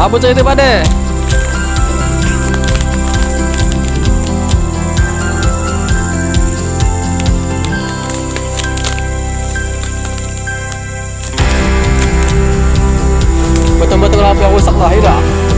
아버지에 대반해 Sống!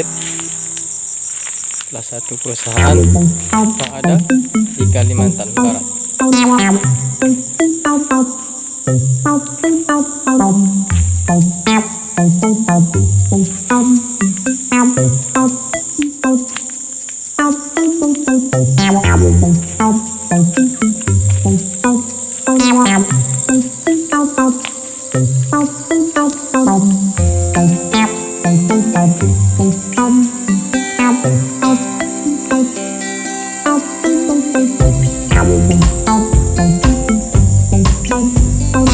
sawit salah satu perusahaan yang ada di Kalimantan Barat. Thank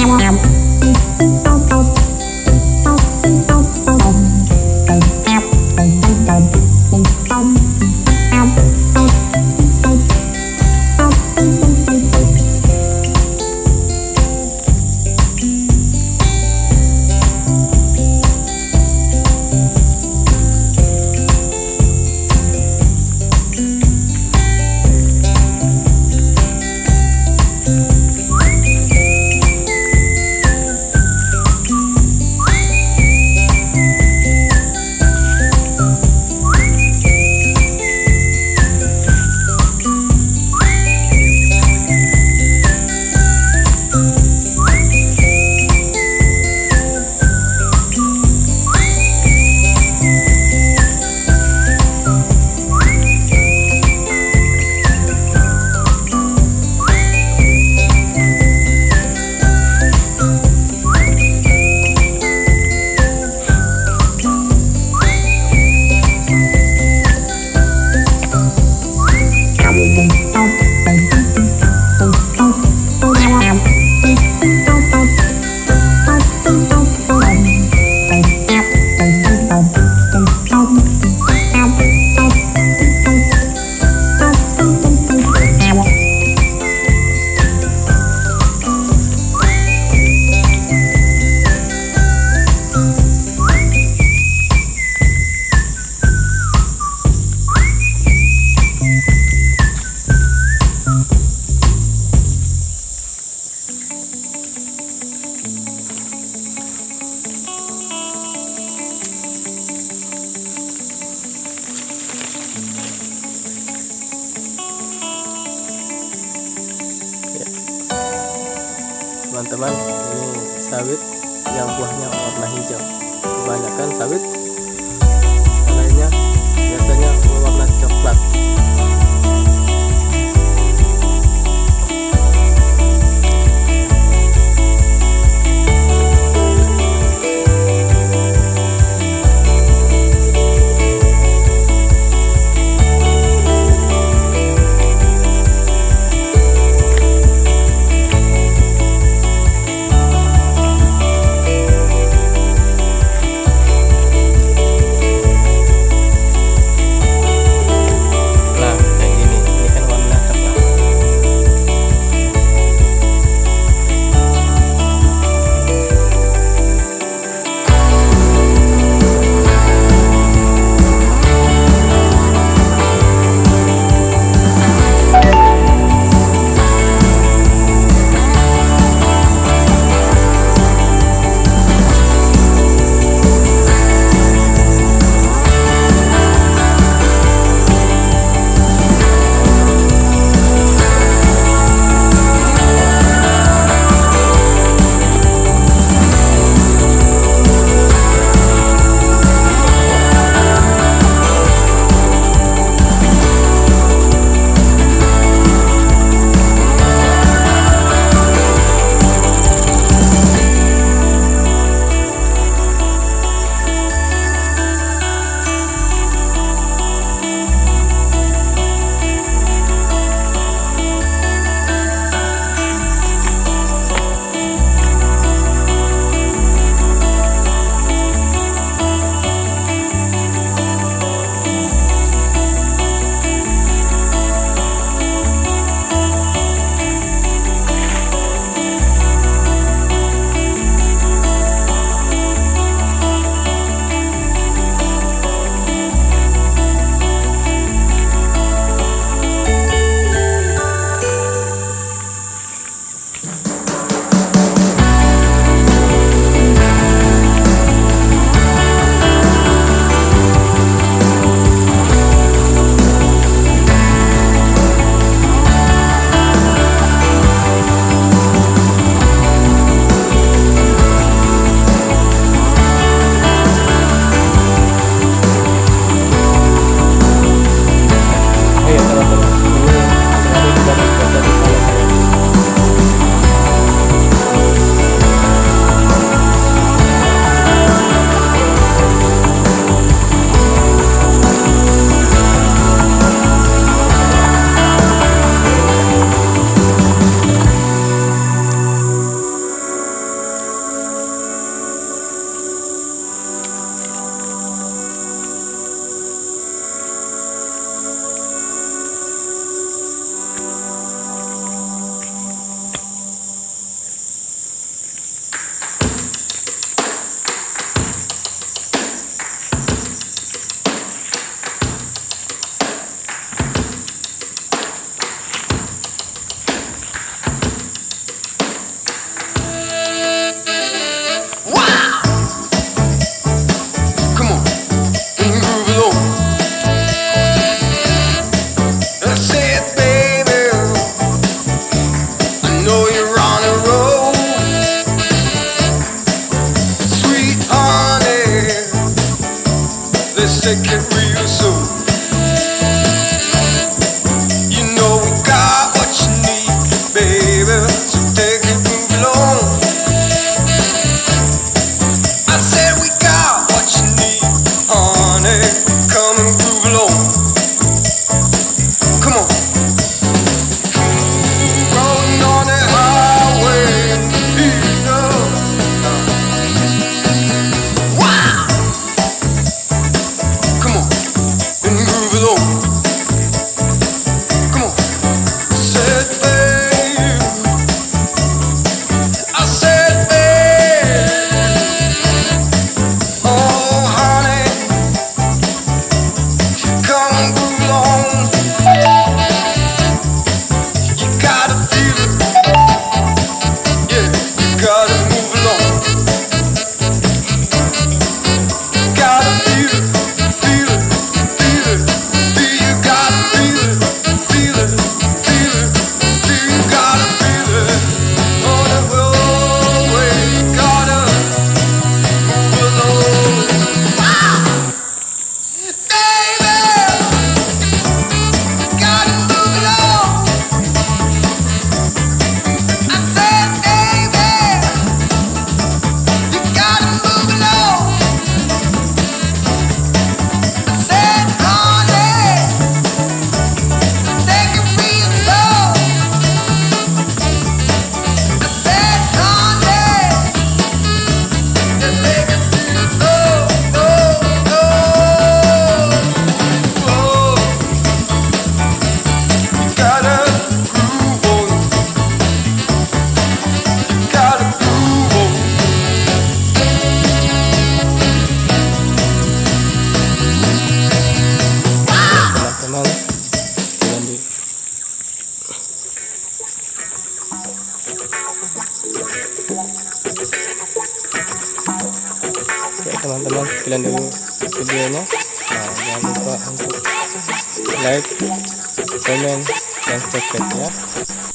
you. teman-teman. Ini sawit yang buahnya warna hijau. Kebanyakan sawit. Lainnya biasanya warna coklat. taking sila ng problema ano? uh, gamit pa. Ang like, comment, and subscribe ya